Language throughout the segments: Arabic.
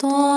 と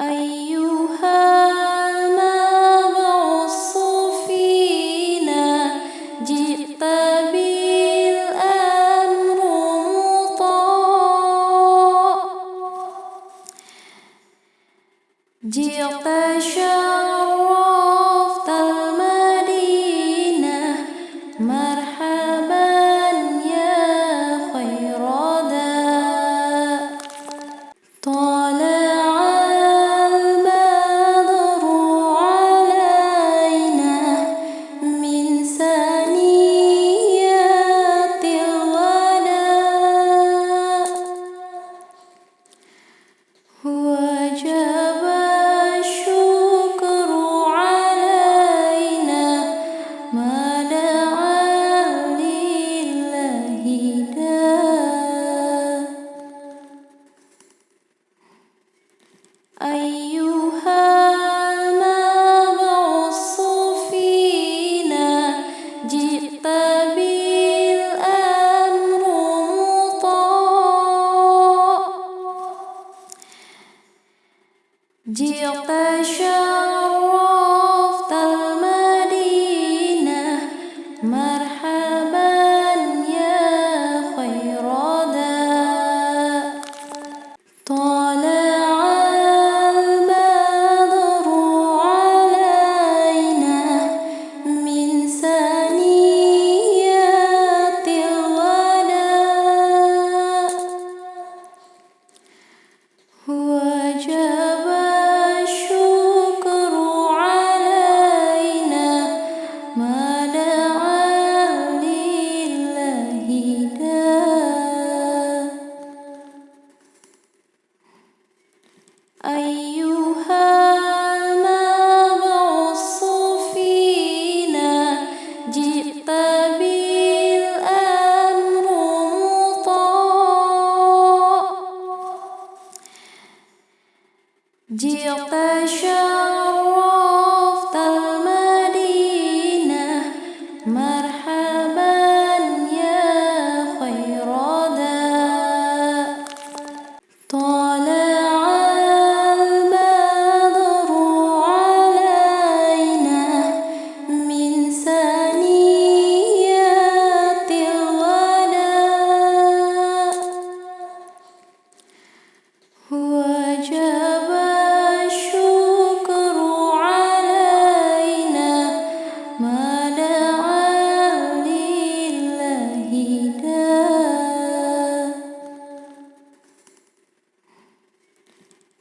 ấy I.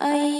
I.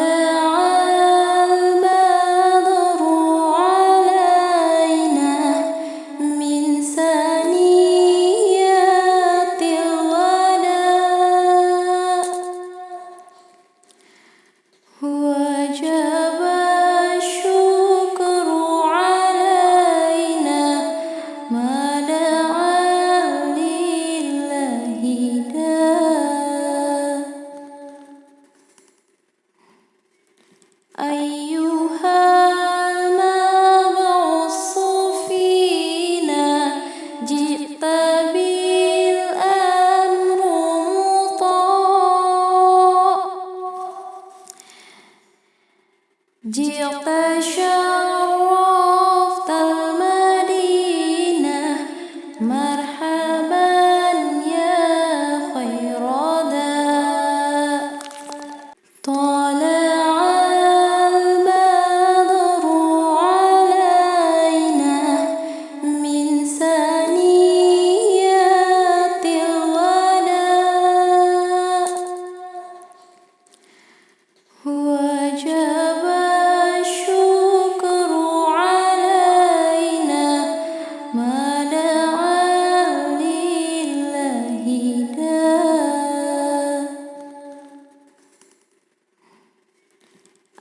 ấy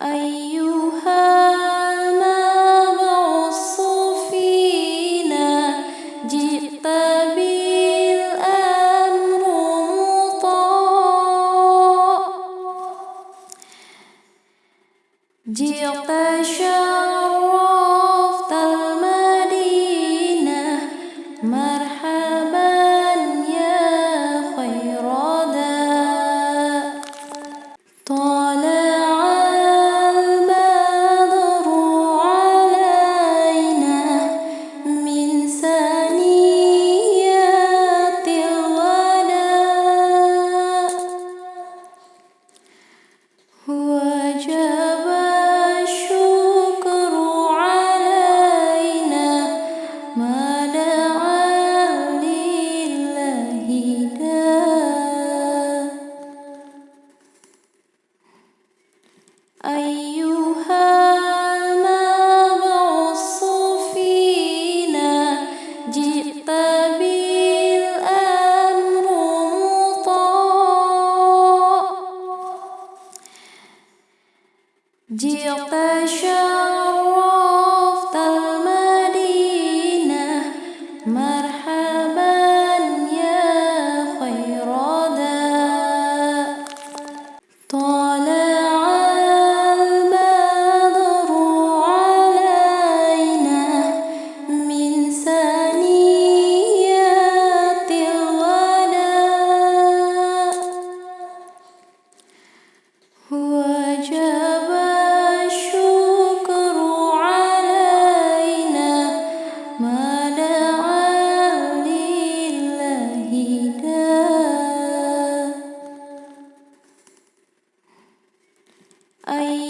哎呦 أيها نبغص فينا جئت بالأمر مطاع. جئت شرفت المدينة مرحبا يا خير داء ấy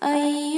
ấy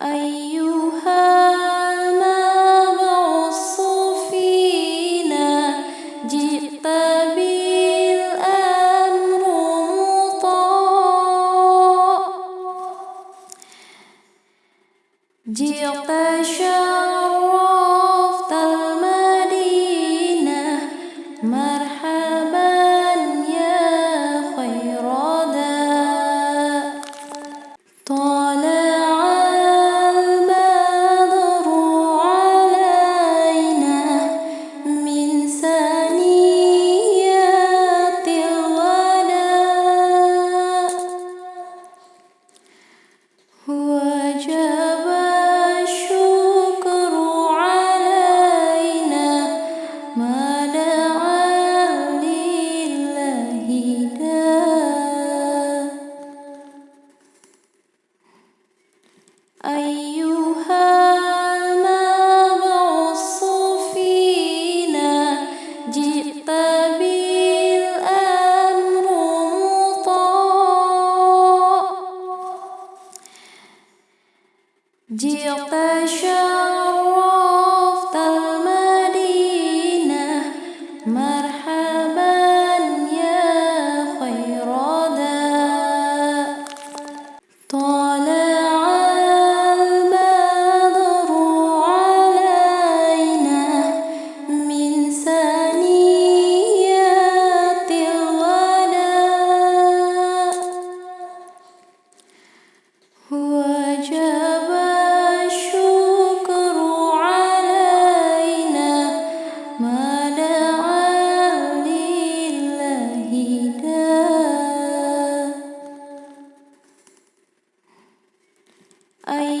I. 愛 ấy